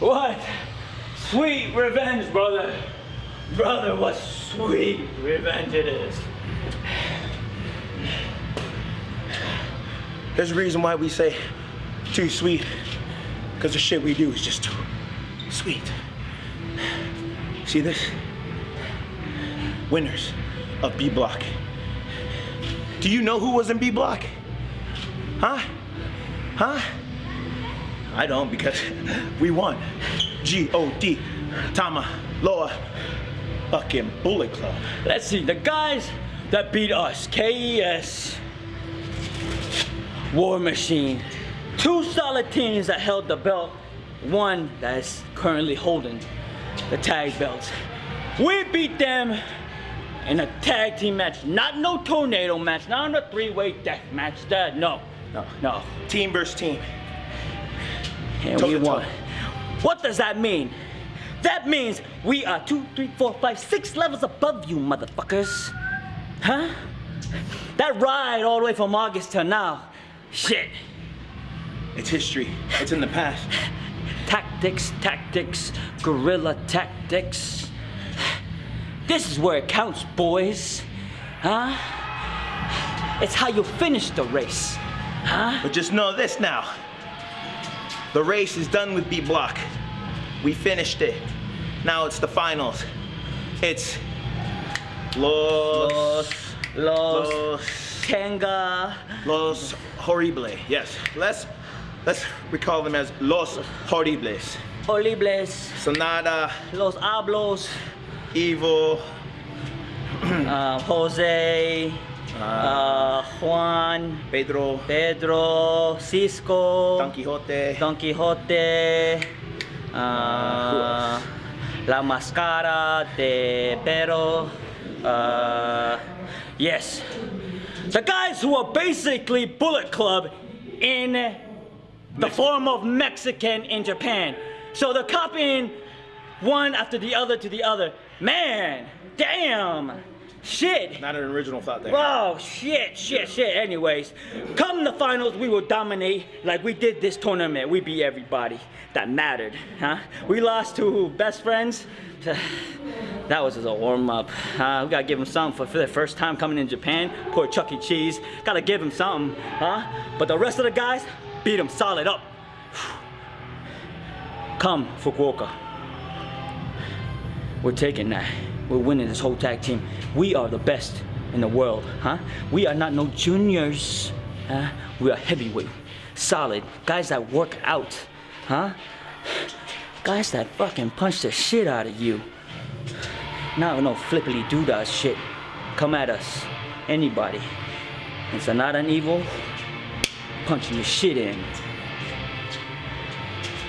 What? Sweet revenge, brother. Brother, what sweet revenge it is. There's a reason why we say too sweet. Because the shit we do is just too sweet. See this? Winners of B Block. Do you know who was in B Block? Huh? Huh? I don't because we won. G-O-D, Tama, Loa, fucking Bullet Club. Let's see, the guys that beat us, KES, War Machine, two solid teams that held the belt, one that is currently holding the tag belts. We beat them in a tag team match, not no tornado match, not in a three-way death match, that, no, no, no. Team versus team. And we won. What does that mean? That means we are two, three, four, five, six levels above you, motherfuckers. Huh? That ride all the way from August till now, shit. It's history. It's in the past. Tactics, tactics, guerrilla tactics. This is where it counts, boys. Huh? It's how you finish the race. Huh? But just know this now. The race is done with B Block. We finished it. Now it's the finals. It's Los Los, los, Los Tenga. Los Horrible. Yes. Let's let's recall them as Los Horribles. Olibles, Sanada, Los Hablos, Evil, uh, Jose, uh, Juan, Pedro, Pedro, Cisco, Don Quixote, Don Quixote, uh, La Mascara de Pero. Uh, yes. The guys who are basically Bullet Club in the form of Mexican in Japan. So they're copying one after the other to the other. Man, damn, shit. Not an original thought there. Oh, shit, shit, shit. Anyways, come the finals, we will dominate like we did this tournament. We beat everybody that mattered, huh? We lost to best friends. That was just a warm up. Uh, we gotta give him something for, for the first time coming in Japan. Poor Chuck E. Cheese. Gotta give him something, huh? But the rest of the guys, beat him solid up. Come, Fukuoka. We're taking that. We're winning this whole tag team. We are the best in the world, huh? We are not no juniors, huh? We are heavyweight, solid, guys that work out, huh? Guys that fucking punch the shit out of you. Not no flippily doodah shit. Come at us, anybody. It's not an evil, punching your shit in.